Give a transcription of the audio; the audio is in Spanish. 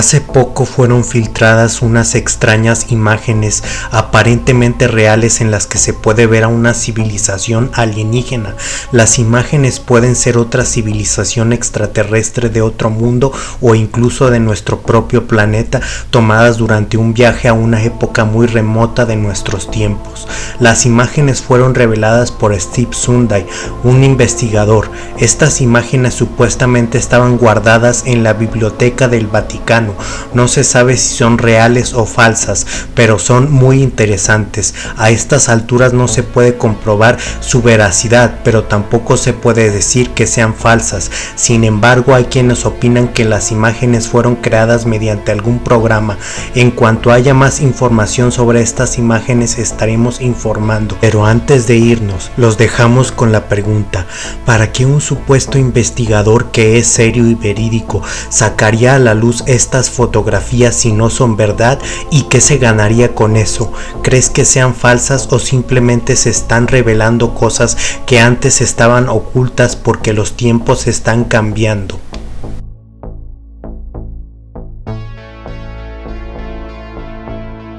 Hace poco fueron filtradas unas extrañas imágenes aparentemente reales en las que se puede ver a una civilización alienígena. Las imágenes pueden ser otra civilización extraterrestre de otro mundo o incluso de nuestro propio planeta tomadas durante un viaje a una época muy remota de nuestros tiempos. Las imágenes fueron reveladas por Steve Sunday, un investigador. Estas imágenes supuestamente estaban guardadas en la biblioteca del Vaticano no se sabe si son reales o falsas, pero son muy interesantes. A estas alturas no se puede comprobar su veracidad, pero tampoco se puede decir que sean falsas. Sin embargo, hay quienes opinan que las imágenes fueron creadas mediante algún programa. En cuanto haya más información sobre estas imágenes estaremos informando. Pero antes de irnos, los dejamos con la pregunta, ¿para qué un supuesto investigador que es serio y verídico sacaría a la luz estas fotografías si no son verdad y qué se ganaría con eso? ¿Crees que sean falsas o simplemente se están revelando cosas que antes estaban ocultas porque los tiempos están cambiando?